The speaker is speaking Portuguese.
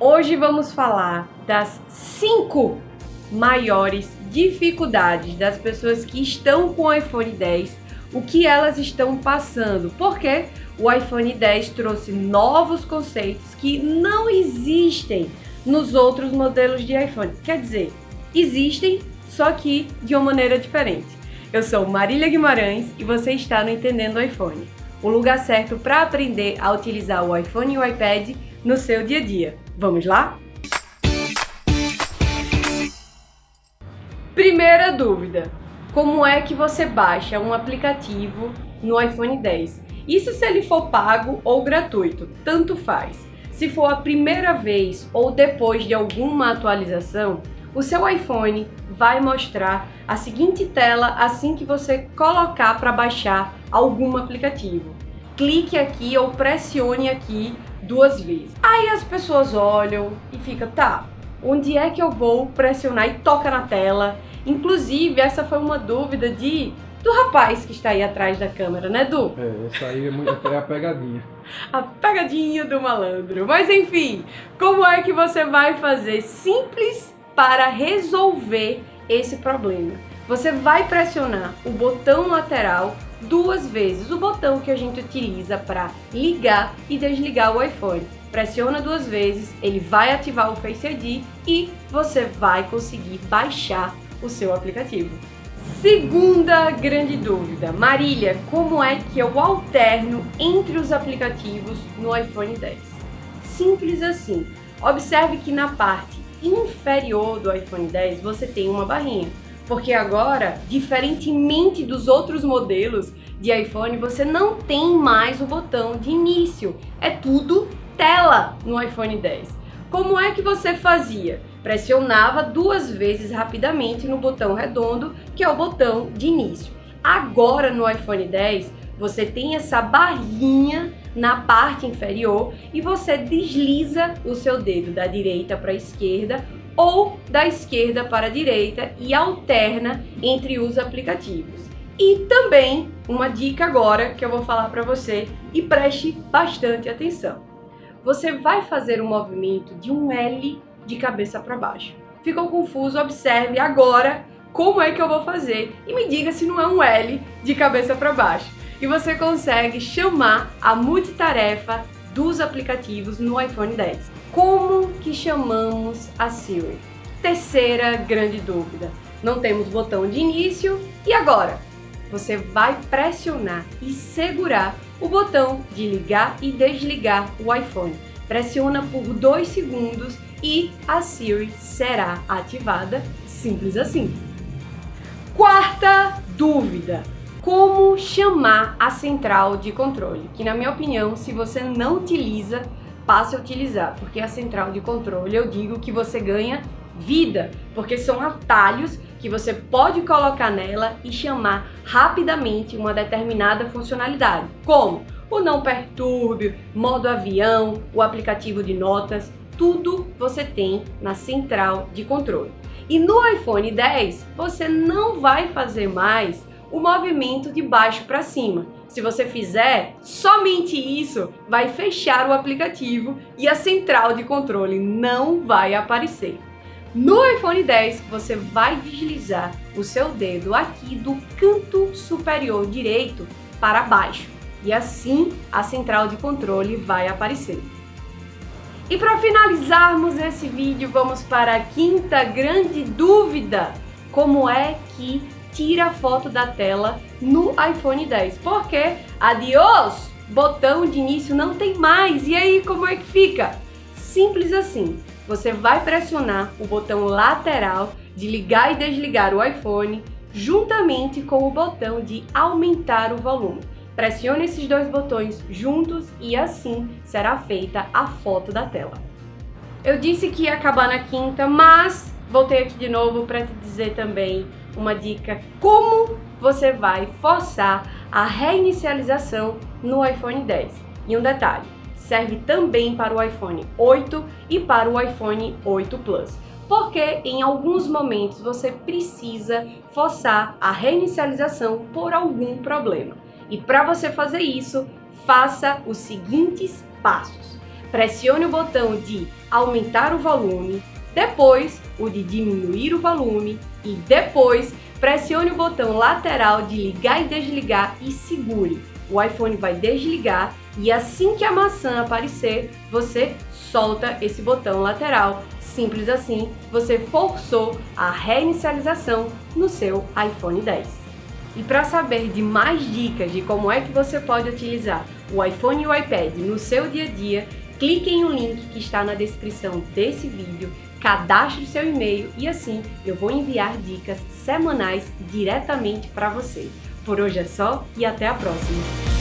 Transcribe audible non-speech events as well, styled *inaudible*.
Hoje vamos falar das cinco maiores dificuldades das pessoas que estão com o iPhone 10, o que elas estão passando, porque o iPhone 10 trouxe novos conceitos que não existem nos outros modelos de iPhone. Quer dizer, existem, só que de uma maneira diferente. Eu sou Marília Guimarães e você está no Entendendo iPhone, o lugar certo para aprender a utilizar o iPhone e o iPad no seu dia a dia. Vamos lá? Primeira dúvida, como é que você baixa um aplicativo no iPhone 10? Isso se ele for pago ou gratuito, tanto faz. Se for a primeira vez ou depois de alguma atualização, o seu iPhone vai mostrar a seguinte tela assim que você colocar para baixar algum aplicativo. Clique aqui ou pressione aqui duas vezes. Aí as pessoas olham e fica, tá, onde é que eu vou pressionar e toca na tela? Inclusive, essa foi uma dúvida de do rapaz que está aí atrás da câmera, né, Du? É, essa aí é, muito, é a pegadinha. *laughs* a pegadinha do malandro. Mas enfim, como é que você vai fazer simples para resolver esse problema? Você vai pressionar o botão lateral duas vezes, o botão que a gente utiliza para ligar e desligar o iPhone. Pressiona duas vezes, ele vai ativar o Face ID e você vai conseguir baixar o seu aplicativo. Segunda grande dúvida, Marília, como é que eu alterno entre os aplicativos no iPhone 10? Simples assim, observe que na parte inferior do iPhone 10 você tem uma barrinha porque agora, diferentemente dos outros modelos de iPhone, você não tem mais o botão de início. É tudo tela no iPhone 10. Como é que você fazia? Pressionava duas vezes rapidamente no botão redondo, que é o botão de início. Agora no iPhone 10, você tem essa barrinha na parte inferior e você desliza o seu dedo da direita para a esquerda ou da esquerda para a direita e alterna entre os aplicativos. E também uma dica agora que eu vou falar para você e preste bastante atenção. Você vai fazer um movimento de um L de cabeça para baixo. Ficou confuso? Observe agora como é que eu vou fazer e me diga se não é um L de cabeça para baixo. E você consegue chamar a multitarefa dos aplicativos no iPhone 10. Como que chamamos a Siri? Terceira grande dúvida. Não temos botão de início e agora? Você vai pressionar e segurar o botão de ligar e desligar o iPhone. Pressiona por dois segundos e a Siri será ativada, simples assim. Quarta dúvida como chamar a central de controle, que na minha opinião, se você não utiliza, passe a utilizar, porque a central de controle eu digo que você ganha vida, porque são atalhos que você pode colocar nela e chamar rapidamente uma determinada funcionalidade, como o não perturbe, modo avião, o aplicativo de notas, tudo você tem na central de controle. E no iPhone 10 você não vai fazer mais o movimento de baixo para cima. Se você fizer somente isso, vai fechar o aplicativo e a central de controle não vai aparecer. No iPhone 10, você vai deslizar o seu dedo aqui do canto superior direito para baixo e assim a central de controle vai aparecer. E para finalizarmos esse vídeo, vamos para a quinta grande dúvida. Como é que tira a foto da tela no iPhone 10. Porque, adiós, botão de início não tem mais. E aí, como é que fica? Simples assim. Você vai pressionar o botão lateral de ligar e desligar o iPhone juntamente com o botão de aumentar o volume. Pressione esses dois botões juntos e assim será feita a foto da tela. Eu disse que ia acabar na quinta, mas voltei aqui de novo para te dizer também uma dica como você vai forçar a reinicialização no iPhone 10. E um detalhe, serve também para o iPhone 8 e para o iPhone 8 Plus. Porque em alguns momentos você precisa forçar a reinicialização por algum problema. E para você fazer isso, faça os seguintes passos. pressione o botão de aumentar o volume, depois o de diminuir o volume e depois pressione o botão lateral de ligar e desligar e segure. O iPhone vai desligar e assim que a maçã aparecer, você solta esse botão lateral. Simples assim, você forçou a reinicialização no seu iPhone 10. E para saber de mais dicas de como é que você pode utilizar o iPhone e o iPad no seu dia a dia, clique em um link que está na descrição desse vídeo, cadastre seu e-mail e assim eu vou enviar dicas semanais diretamente para você. Por hoje é só e até a próxima!